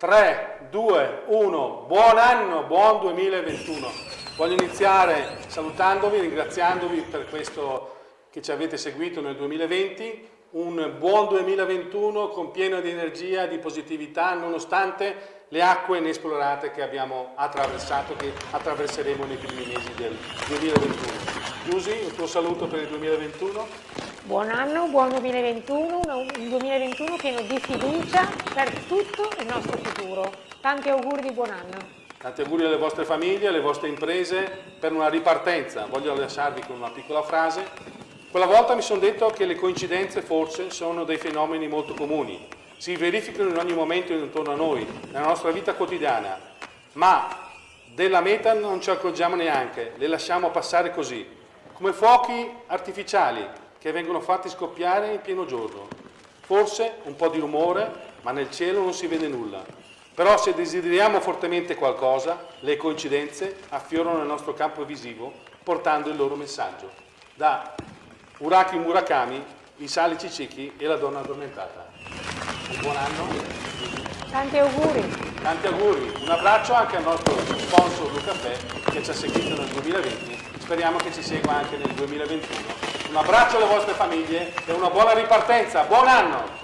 3, 2, 1, buon anno, buon 2021. Voglio iniziare salutandovi, ringraziandovi per questo che ci avete seguito nel 2020, un buon 2021 con pieno di energia, di positività, nonostante le acque inesplorate che abbiamo attraversato, che attraverseremo nei primi mesi del 2021. Giusy, un tuo saluto per il 2021? Buon anno, buon 2021, un 2021 pieno di fiducia per tutto il nostro futuro. Tanti auguri di buon anno. Tanti auguri alle vostre famiglie, alle vostre imprese per una ripartenza. Voglio lasciarvi con una piccola frase. Quella volta mi sono detto che le coincidenze forse sono dei fenomeni molto comuni, si verificano in ogni momento intorno a noi, nella nostra vita quotidiana, ma della meta non ci accorgiamo neanche, le lasciamo passare così, come fuochi artificiali che vengono fatti scoppiare in pieno giorno. Forse un po' di rumore, ma nel cielo non si vede nulla. Però se desideriamo fortemente qualcosa, le coincidenze affiorano nel nostro campo visivo portando il loro messaggio. Da Uraki Murakami, i salici ciechi e la donna addormentata buon anno. Tanti auguri. Tanti auguri. Un abbraccio anche al nostro sponsor Lucaffè che ci ha seguito nel 2020. Speriamo che ci segua anche nel 2021. Un abbraccio alle vostre famiglie e una buona ripartenza. Buon anno!